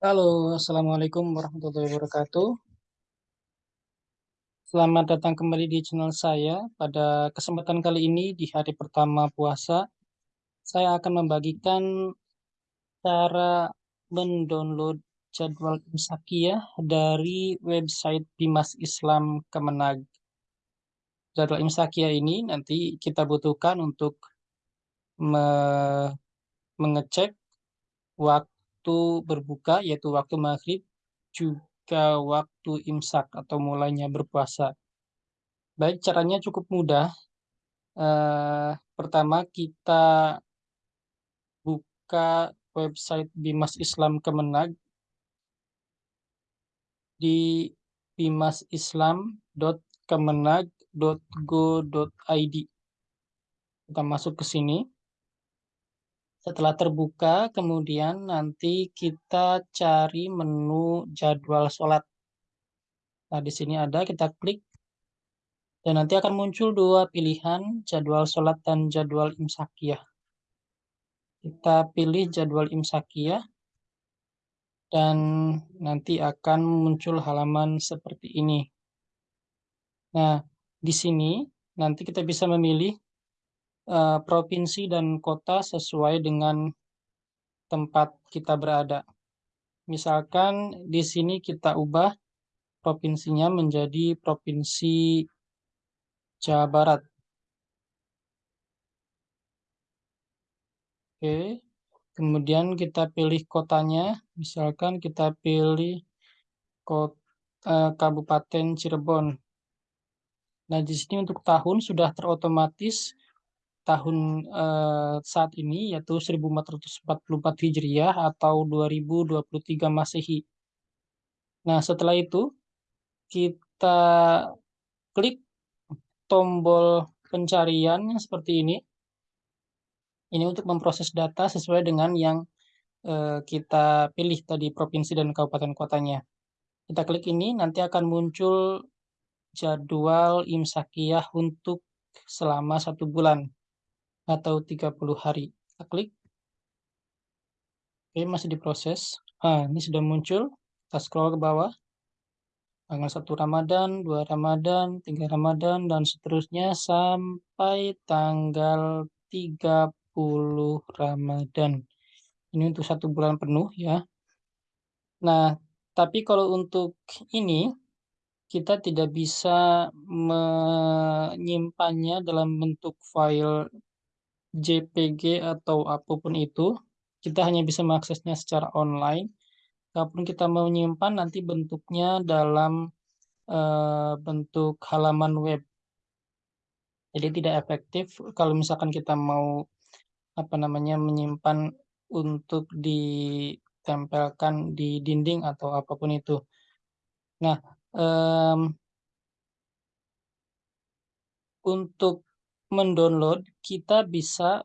Halo, Assalamualaikum warahmatullahi wabarakatuh. Selamat datang kembali di channel saya. Pada kesempatan kali ini, di hari pertama puasa, saya akan membagikan cara mendownload jadwal imsakiyah dari website Bimas Islam Kemenag. Jadwal imsakiyah ini nanti kita butuhkan untuk me mengecek waktu berbuka, yaitu waktu maghrib, juga waktu imsak atau mulainya berpuasa. Baik, caranya cukup mudah. Eh, pertama, kita buka website Bimas Islam Kemenag di bimasislam.kemenag.go.id. Kita masuk ke sini. Setelah terbuka, kemudian nanti kita cari menu jadwal sholat. Nah, di sini ada, kita klik. Dan nanti akan muncul dua pilihan, jadwal sholat dan jadwal imsakiyah. Kita pilih jadwal imsakiyah. Dan nanti akan muncul halaman seperti ini. Nah, di sini nanti kita bisa memilih uh, provinsi dan kota sesuai dengan tempat kita berada. Misalkan di sini kita ubah provinsinya menjadi provinsi Jawa Barat. Oke, kemudian kita pilih kotanya, misalkan kita pilih kota, uh, Kabupaten Cirebon. Nah, di sini untuk tahun sudah terotomatis tahun eh, saat ini yaitu 1444 Hijriah atau 2023 Masehi. Nah, setelah itu kita klik tombol pencarian seperti ini. Ini untuk memproses data sesuai dengan yang eh, kita pilih tadi provinsi dan kabupaten kotanya. Kita klik ini, nanti akan muncul jadwal imsakiyah untuk selama satu bulan atau 30 hari. Kita klik. Oke, masih diproses. Ah, ini sudah muncul. Kita scroll ke bawah. Tanggal 1 Ramadan, 2 Ramadan, 3 Ramadan, dan seterusnya sampai tanggal 30 Ramadan. Ini untuk satu bulan penuh ya. Nah, tapi kalau untuk ini, kita tidak bisa menyimpannya dalam bentuk file JPG atau apa pun itu, kita hanya bisa mengaksesnya secara online. Kalaupun kita menyimpan, nanti bentuknya dalam uh, bentuk halaman web. Jadi tidak efektif kalau misalkan kita mau apa namanya menyimpan untuk ditempelkan di dinding atau apa pun itu. Nah, um, untuk mendownload, kita bisa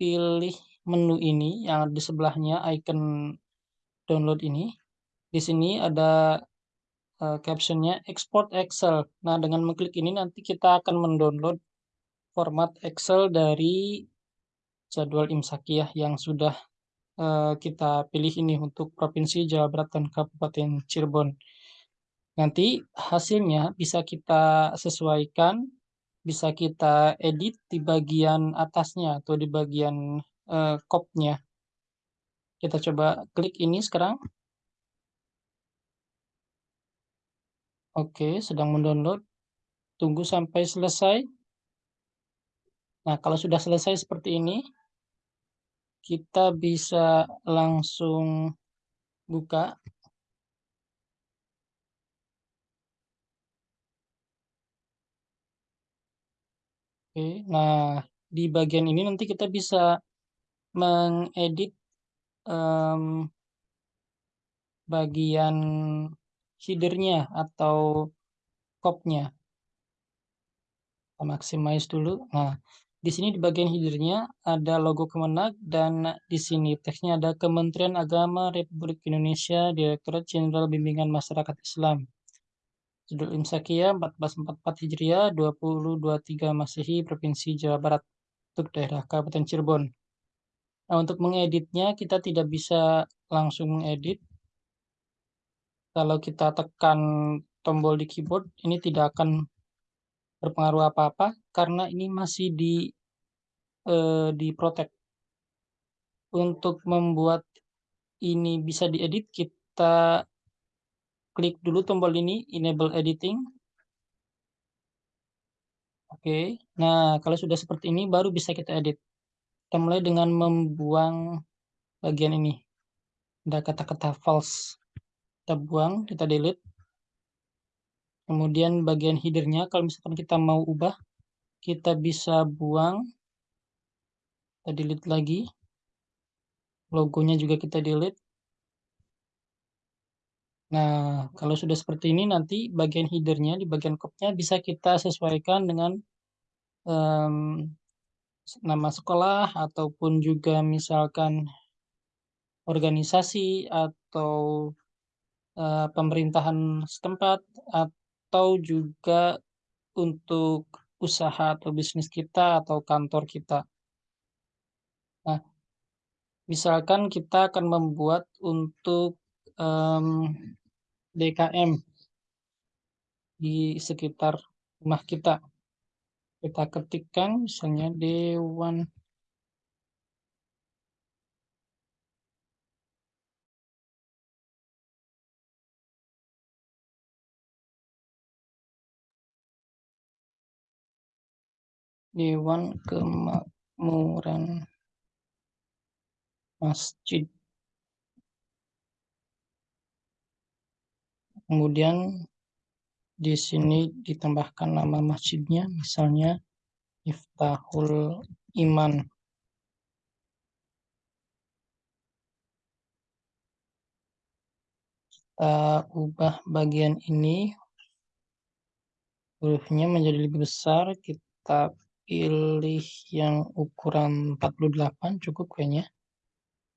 pilih menu ini yang di sebelahnya icon download ini. Di sini ada uh, captionnya export Excel. Nah, dengan mengklik ini nanti kita akan mendownload format Excel dari jadwal imsakiyah yang sudah uh, kita pilih ini untuk Provinsi Jawa Barat dan Kabupaten Cirebon. Nanti hasilnya bisa kita sesuaikan bisa kita edit di bagian atasnya atau di bagian uh, kopnya. Kita coba klik ini sekarang. Oke, sedang mendownload. Tunggu sampai selesai. Nah, kalau sudah selesai seperti ini, kita bisa langsung buka Oke, nah di bagian ini nanti kita bisa mengedit um, bagian headernya atau kopnya. Kita maximize dulu. Nah, di sini di bagian headernya ada logo Kemenag dan di sini teksnya ada Kementerian Agama Republik Indonesia Direktorat Jenderal Bimbingan Masyarakat Islam. Judul Imsakia 1444 Hijriah 2023 Masehi Provinsi Jawa Barat untuk daerah Kabupaten Cirebon. Nah, untuk mengeditnya kita tidak bisa langsung mengedit. kalau kita tekan tombol di keyboard, ini tidak akan berpengaruh apa-apa karena ini masih di eh, di protect. Untuk membuat ini bisa diedit, kita klik dulu tombol ini, enable editing. Oke, nah kalau sudah seperti ini baru bisa kita edit. Kita mulai dengan membuang bagian ini. Ada kata-kata false. Kita buang, kita delete. Kemudian bagian headernya, kalau misalkan kita mau ubah, kita bisa buang. Kita delete lagi. Logonya juga kita delete. Nah, kalau sudah seperti ini nanti bagian headernya di bagian kopnya bisa kita sesuaikan dengan um, nama sekolah ataupun juga misalkan organisasi atau uh, pemerintahan setempat atau juga untuk usaha atau bisnis kita atau kantor kita. Nah, misalkan kita akan membuat untuk um, DKM di sekitar rumah kita. Kita ketikkan misalnya Dewan Dewan Kemakmuran Masjid. Kemudian di sini ditambahkan nama masjidnya, misalnya Iftahul Iman. Kita ubah bagian ini, hurufnya menjadi lebih besar, kita pilih yang ukuran 48 cukup kayaknya.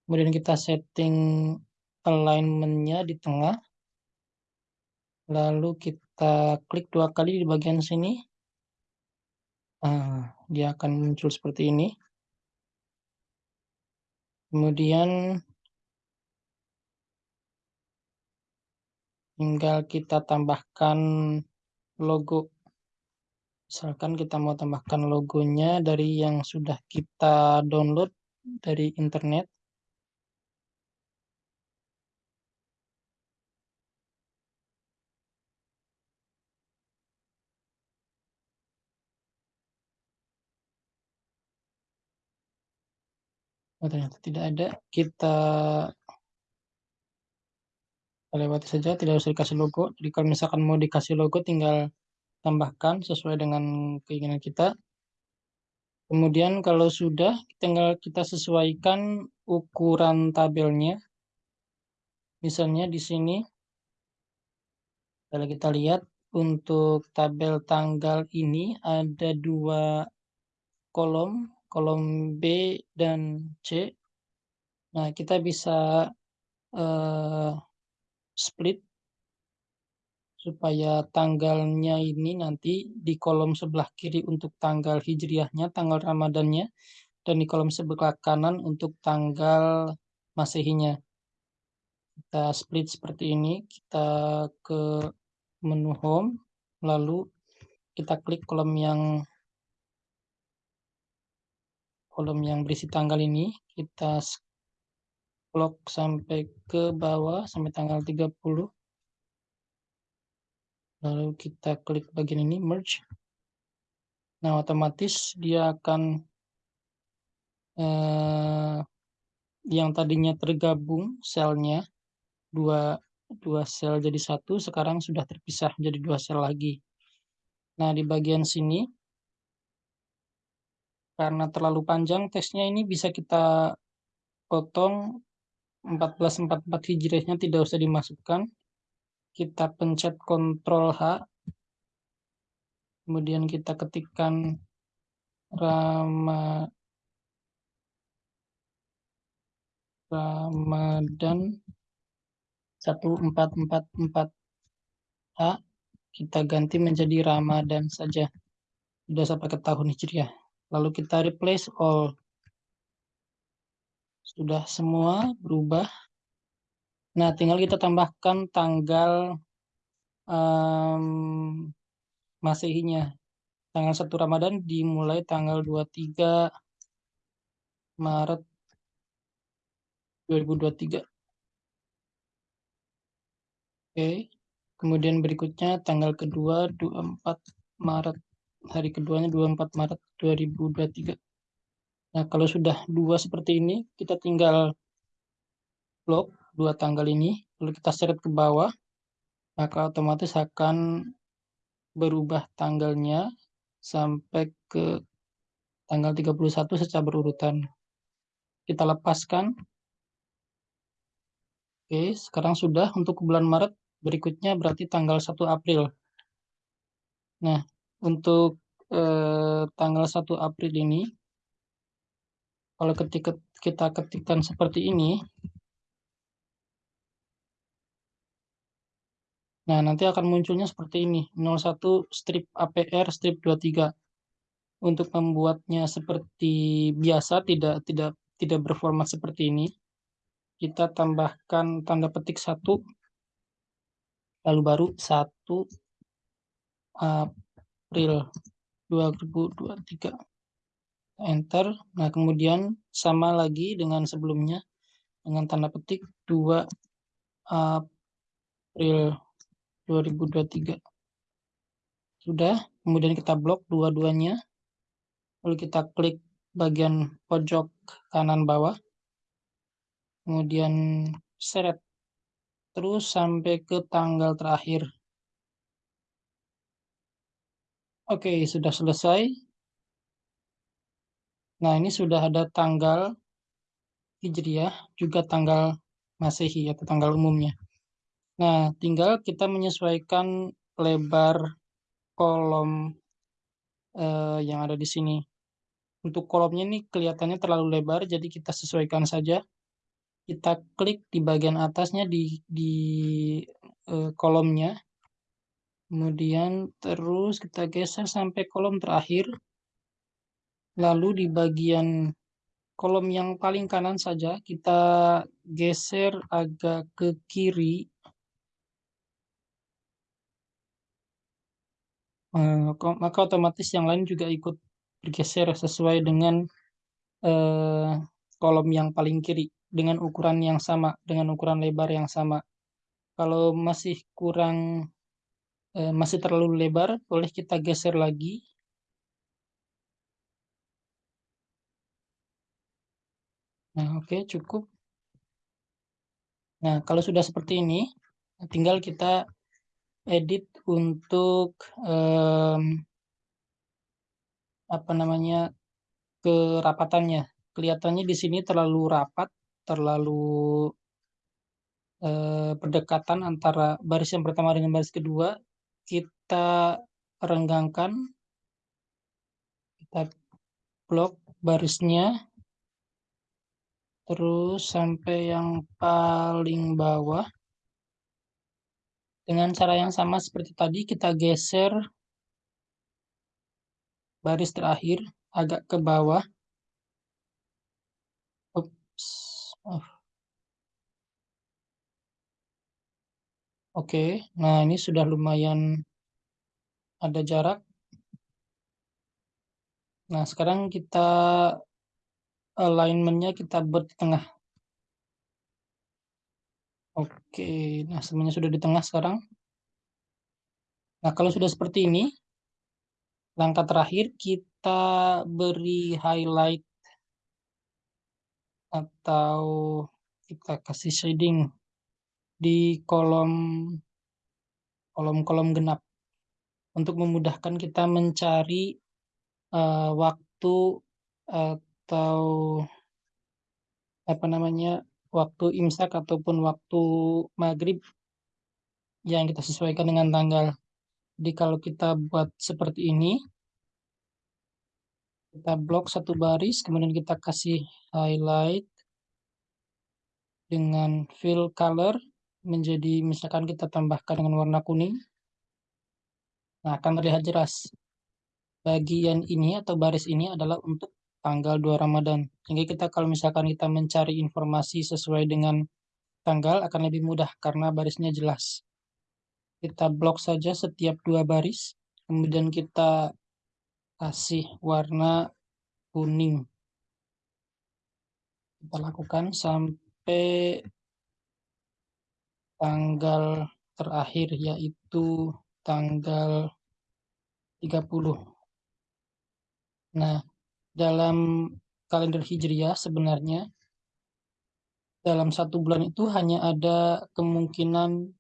Kemudian kita setting alignment-nya di tengah. Lalu kita klik dua kali di bagian sini. Nah, dia akan muncul seperti ini. Kemudian tinggal kita tambahkan logo Misalkan kita mau tambahkan logonya dari yang sudah kita download dari internet. Oh, ternyata tidak ada. Kita lewati saja, tidak usah dikasih logo. Jadi kalau misalkan mau dikasih logo, tinggal tambahkan sesuai dengan keinginan kita. Kemudian kalau sudah, tinggal kita sesuaikan ukuran tabelnya. Misalnya di sini, kalau kita lihat untuk tabel tanggal ini ada dua kolom, kolom B dan C. Nah, kita bisa uh, split supaya tanggalnya ini nanti di kolom sebelah kiri untuk tanggal hijriahnya, tanggal Ramadannya, dan di kolom sebelah kanan untuk tanggal Masehinya. Kita split seperti ini, kita ke menu home, lalu kita klik kolom yang kolom yang berisi tanggal ini, kita scroll sampai ke bawah sampai tanggal 30 lalu kita klik bagian ini merge. Nah otomatis dia akan eh, yang tadinya tergabung selnya dua dua sel jadi satu sekarang sudah terpisah jadi dua sel lagi. Nah di bagian sini karena terlalu panjang teksnya ini bisa kita potong 1444 hijriahnya tidak usah dimasukkan kita pencet Ctrl H, kemudian kita ketikkan Rama, Ramadan 1444 H, kita ganti menjadi Ramadan saja. Tidak sampai ke tahun Hijriah. Lalu kita replace all. Sudah semua berubah. Nah, tinggal kita tambahkan tanggal um, Masehinya. Tanggal 1 Ramadan dimulai tanggal 23 Maret 2023. Oke. Kemudian berikutnya tanggal kedua 24 Maret. Hari keduanya 24 Maret 2023. Nah, kalau sudah dua seperti ini, kita tinggal blok dua tanggal ini, lalu kita seret ke bawah, maka otomatis akan berubah tanggalnya sampai ke tanggal 31 secara berurutan. Kita lepaskan. Oke, sekarang sudah untuk bulan Maret, berikutnya berarti tanggal 1 April. Nah, untuk eh, tanggal 1 April ini, kalau ketika kita ketikkan seperti ini, nah nanti akan munculnya seperti ini, 01 strip APR strip 23. Untuk membuatnya seperti biasa, tidak tidak tidak berformat seperti ini, kita tambahkan tanda petik satu, lalu baru 1 April 2023 enter. Nah kemudian sama lagi dengan sebelumnya dengan tanda petik 2 April 2023 sudah kemudian kita blok dua-duanya. Lalu kita klik bagian pojok kanan bawah. Kemudian seret terus sampai ke tanggal terakhir oke sudah selesai Nah, ini sudah ada tanggal Hijriah, juga tanggal Masehi atau tanggal umumnya. Nah, tinggal kita menyesuaikan lebar kolom eh, yang ada di sini. Untuk kolomnya ini kelihatannya terlalu lebar, jadi kita sesuaikan saja. Kita klik di bagian atasnya di, di eh, kolomnya. Kemudian terus kita geser sampai kolom terakhir. Lalu di bagian kolom yang paling kanan saja kita geser agak ke kiri. Eh, maka otomatis yang lain juga ikut bergeser sesuai dengan eh, kolom yang paling kiri dengan ukuran yang sama, dengan ukuran lebar yang sama. Kalau masih kurang, eh, masih terlalu lebar, boleh kita geser lagi Nah, oke, okay, cukup. Nah, kalau sudah seperti ini, tinggal kita edit untuk um, apa namanya kerapatannya. Kelihatannya di sini terlalu rapat, terlalu uh, berdekatan antara baris yang pertama dengan baris kedua. Kita renggangkan, kita blok barisnya terus sampai yang paling bawah dengan cara yang sama seperti tadi kita geser baris terakhir agak ke bawah Oops. Oh. Oke, nah ini sudah lumayan ada jarak. Nah, sekarang kita alignmentnya kita buat di tengah. Oke, nah semuanya sudah di tengah sekarang. Nah, kalau sudah seperti ini, langkah terakhir kita beri highlight atau kita kasih shading di kolom kolom-kolom genap untuk memudahkan kita mencari uh, waktu atau apa namanya waktu imsak ataupun waktu maghrib yang kita sesuaikan dengan tanggal. Jadi kalau kita buat seperti ini, kita blok satu baris, kemudian kita kasih highlight dengan fill color menjadi misalkan kita tambahkan dengan warna kuning. Nah, akan terlihat jelas. Bagian ini atau baris ini adalah untuk tanggal 2 Ramadan. Sehingga kita kalau misalkan kita mencari informasi sesuai dengan tanggal akan lebih mudah karena barisnya jelas. Kita blok saja setiap dua baris, kemudian kita kasih warna kuning. Kita lakukan sampai tanggal terakhir yaitu tanggal 30. Nah, dalam kalender Hijriah sebenarnya dalam satu bulan itu hanya ada kemungkinan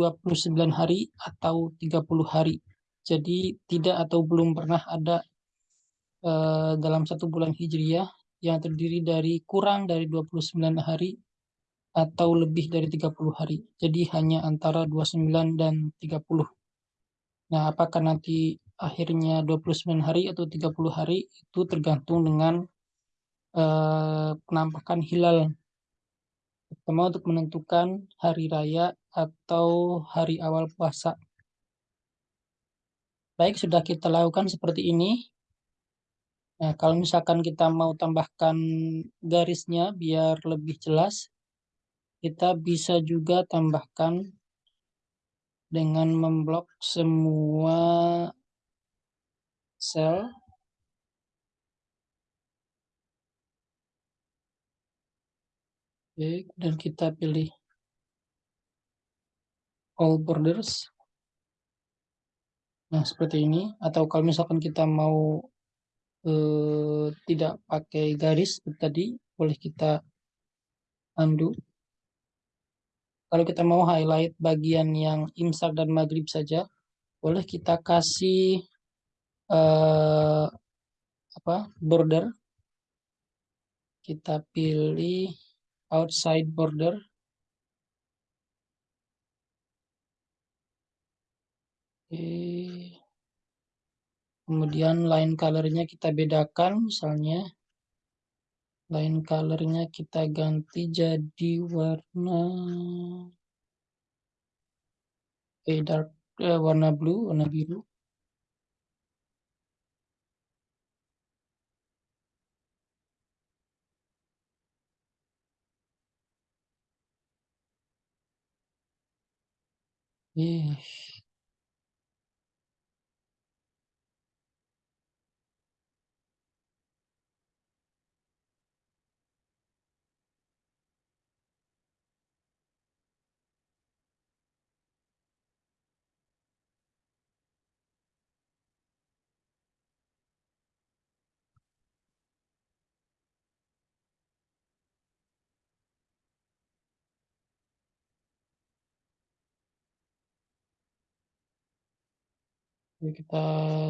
29 hari atau 30 hari. Jadi tidak atau belum pernah ada uh, dalam satu bulan Hijriah yang terdiri dari kurang dari 29 hari atau lebih dari 30 hari. Jadi hanya antara 29 dan 30. Nah, apakah nanti akhirnya 29 hari atau 30 hari itu tergantung dengan uh, penampakan hilal. Pertama untuk menentukan hari raya atau hari awal puasa. Baik, sudah kita lakukan seperti ini. Nah, kalau misalkan kita mau tambahkan garisnya biar lebih jelas, kita bisa juga tambahkan dengan memblok semua sel Oke, dan kita pilih all borders. Nah, seperti ini. Atau kalau misalkan kita mau eh, tidak pakai garis tadi, boleh kita undo. Kalau kita mau highlight bagian yang imsak dan maghrib saja, boleh kita kasih eh, apa border. Kita pilih outside border Oke. Kemudian line colornya kita bedakan, misalnya line colornya kita ganti jadi warna eh, dark eh, warna blue, warna biru. Eh. kita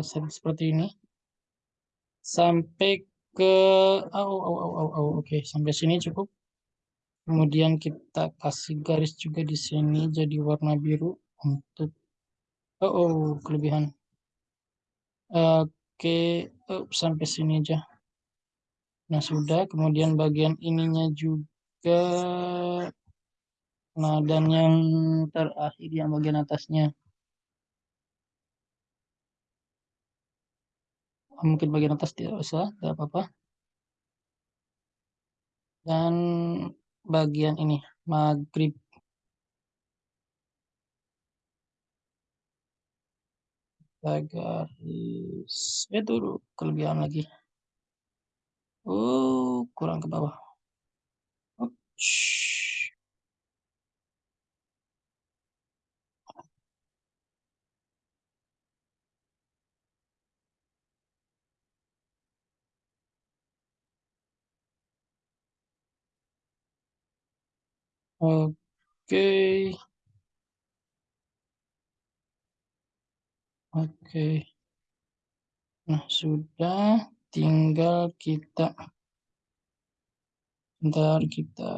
set seperti ini sampai ke oh, oh, oh, oh, oh. oke okay. sampai sini cukup kemudian kita kasih garis juga di sini jadi warna biru untuk oh, oh kelebihan oke okay. oh, sampai sini aja nah sudah kemudian bagian ininya juga nah dan yang terakhir yang bagian atasnya mungkin bagian atas tidak usah tidak apa-apa. Dan bagian ini maghrib. Garis itu kelebihan lagi. Oh kurang ke bawah. Ups. Oke. Oke. Nah, sudah tinggal kita bentar kita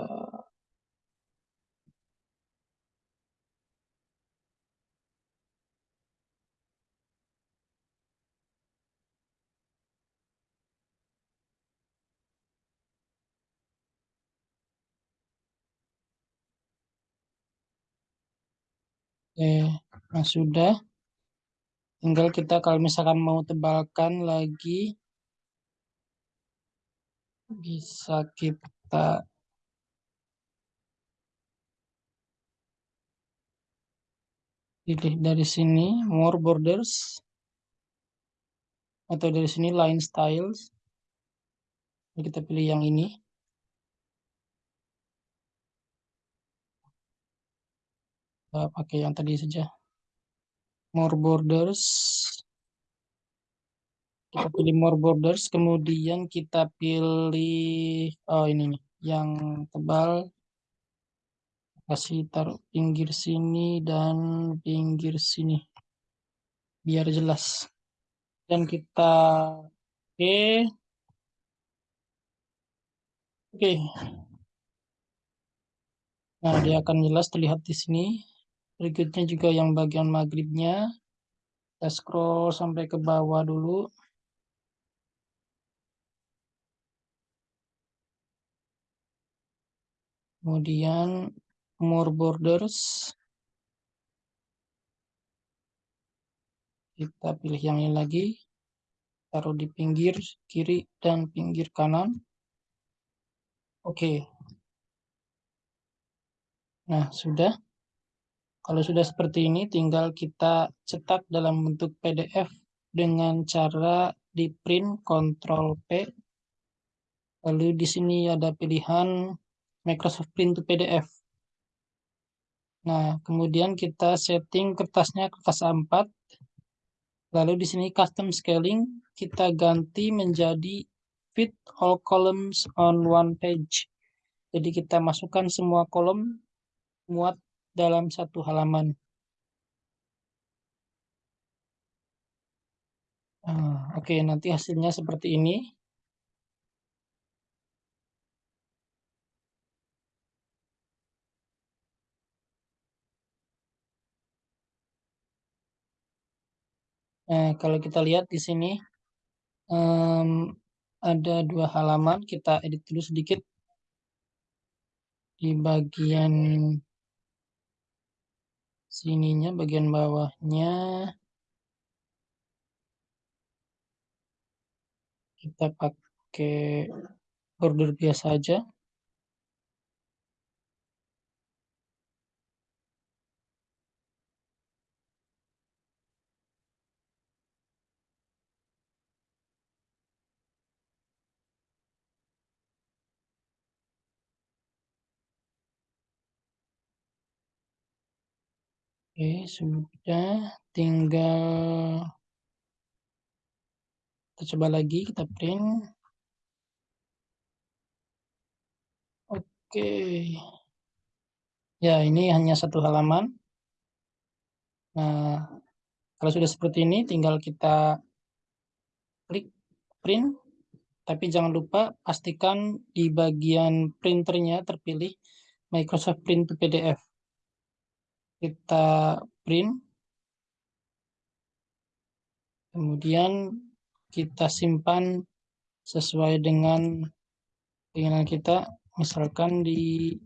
Oke, nah sudah. Tinggal kita kalau misalkan mau tebalkan lagi, bisa kita pilih dari sini, more borders, atau dari sini line styles. Kita pilih yang ini. Kita pakai yang tadi saja. More borders. Kita pilih more borders kemudian kita pilih oh ini nih yang tebal. Kasih taruh pinggir sini dan pinggir sini biar jelas. Dan kita oke. Okay. oke. Okay. nah dia akan jelas terlihat di sini berikutnya juga yang bagian maghribnya. Kita scroll sampai ke bawah dulu. Kemudian more borders. Kita pilih yang ini lagi. Taruh di pinggir kiri dan pinggir kanan. Oke. Nah sudah kalau sudah seperti ini tinggal kita cetak dalam bentuk PDF dengan cara di print Ctrl P lalu di sini ada pilihan Microsoft Print to PDF Nah, kemudian kita setting kertasnya kertas A4. Lalu di sini custom scaling kita ganti menjadi fit all columns on one page. Jadi kita masukkan semua kolom muat dalam satu halaman. Nah, Oke, okay, nanti hasilnya seperti ini. Nah, kalau kita lihat di sini um, ada dua halaman, kita edit dulu sedikit di bagian sininya, bagian bawahnya. Kita pakai border biasa aja. Oke, sudah. Tinggal kita coba lagi, kita print. Oke. Ya, ini hanya satu halaman. Nah, kalau sudah seperti ini, tinggal kita klik print. Tapi jangan lupa pastikan di bagian printernya terpilih Microsoft Print to PDF kita print. Kemudian kita simpan sesuai dengan keinginan kita. Misalkan di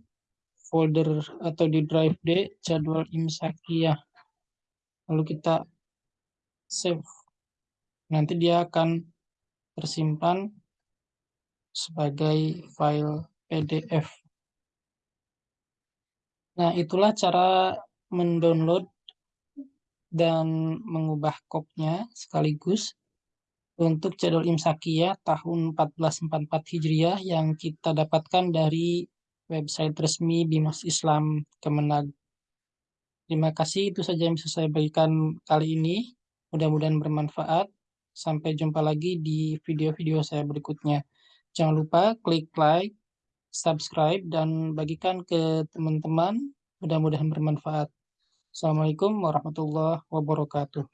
folder atau di drive D jadwal imsakiyah. Lalu kita save. Nanti dia akan tersimpan sebagai file PDF nah itulah cara mendownload dan mengubah kopnya sekaligus untuk jadwal imsakiyah tahun 1444 Hijriah yang kita dapatkan dari website resmi Bimas Islam Kemenag. Terima kasih, itu saja yang bisa saya bagikan kali ini. Mudah-mudahan bermanfaat. Sampai jumpa lagi di video-video saya berikutnya. Jangan lupa klik like, subscribe, dan bagikan ke teman-teman. Mudah-mudahan bermanfaat. Assalamualaikum warahmatullahi wabarakatuh.